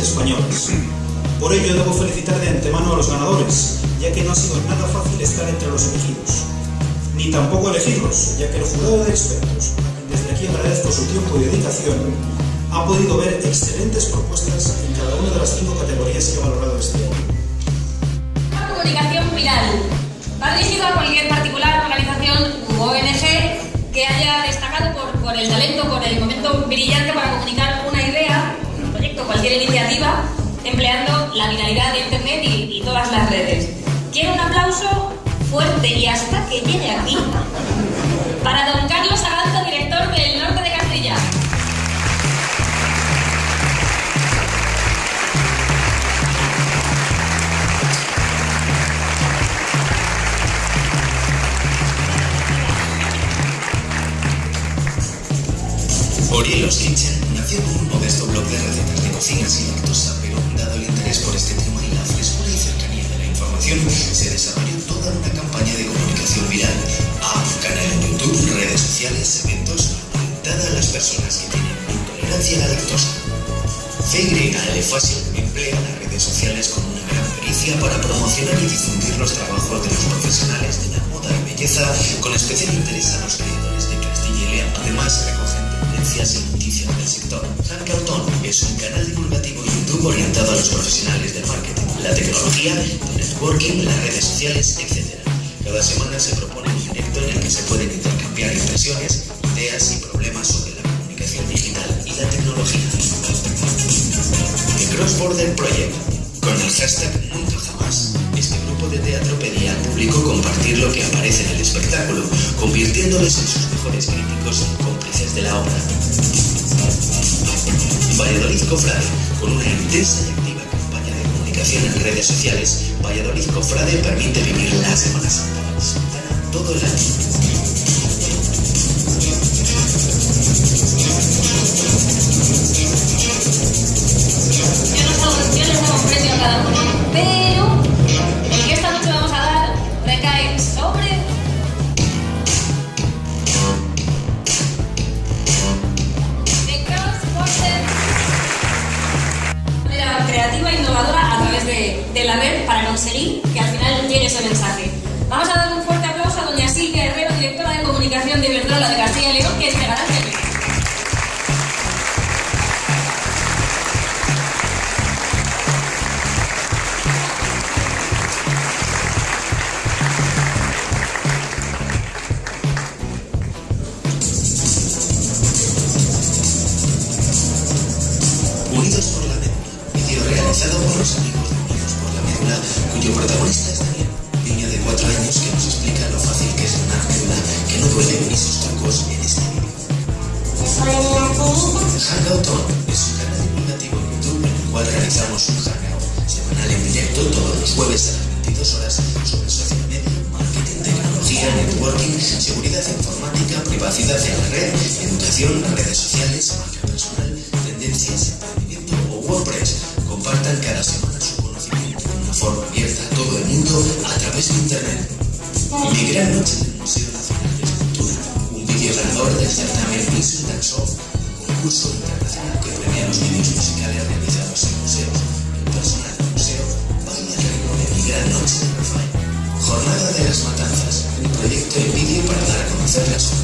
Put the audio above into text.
españoles. Por ello debo felicitar de antemano a los ganadores, ya que no ha sido nada fácil estar entre los elegidos. Ni tampoco elegirlos, ya que el jurado de expertos, desde aquí agradezco su tiempo y dedicación, ha podido ver excelentes propuestas en cada una de las cinco categorías que ha valorado este año. Comunicación viral. Va dirigido a cualquier particular, organización u ONG que haya destacado por, por el talento, por el momento brillante para iniciativa, empleando la viralidad de Internet y, todas las redes. Quiero un aplauso fuerte y hasta que llegue aquí para don Carlos Aranza, director del Norte de Castilla. Orielos Kitchen como un modesto blog de recetas de cocina sin lactosa, pero dado el interés por este tema y la frescura y cercanía de la información, se desarrolló toda una campaña de comunicación viral. A canal en YouTube, redes sociales, eventos, orientada a las personas que tienen intolerancia a la lactosa. CYL Fashion emplea las redes sociales con una gran pericia para promocionar y difundir los trabajos de los profesionales de la moda y belleza, con especial interés a los creadores de Castilla y León. Además, recogen tendencias y noticias del sector. Hangout es un canal divulgativo YouTube orientado a los profesionales del marketing, la tecnología, el networking, las redes sociales, etc. Cada semana se propone un directo en el que se pueden intercambiar impresiones, ideas y problemas sobre la comunicación digital y la tecnología. The Cross Border Project, con el hashtag Nunca Jamás, este grupo de teatro pedía al público compartir lo que aparece en el espectáculo, convirtiéndoles en sus mejores críticos y cómplices de la obra. Valladolid Cofrade, con una intensa y activa campaña de comunicación en redes sociales, Valladolid Cofrade permite vivir la Semana Santa todo el año. De, la red para conseguir que al final llegue ese mensaje. Vamos a dar un fuerte aplauso a doña Silvia Herrero, directora de comunicación de Iberdrola de Castilla y León, que es premio. Unidos por la Médula, vídeo realizado por hangout semanal en directo todos los jueves a las 22 horas sobre social media, marketing, tecnología, networking, seguridad informática, privacidad en la red, educación, redes sociales, marca personal, tendencias, emprendimiento o WordPress. Compartan cada semana su conocimiento de una forma abierta a todo el mundo a través de Internet. Mi gran noche del Museo Nacional de Escultura, un vídeo ganador del certamen and Soft, un concurso internacional que premia los vídeos musicales realizados para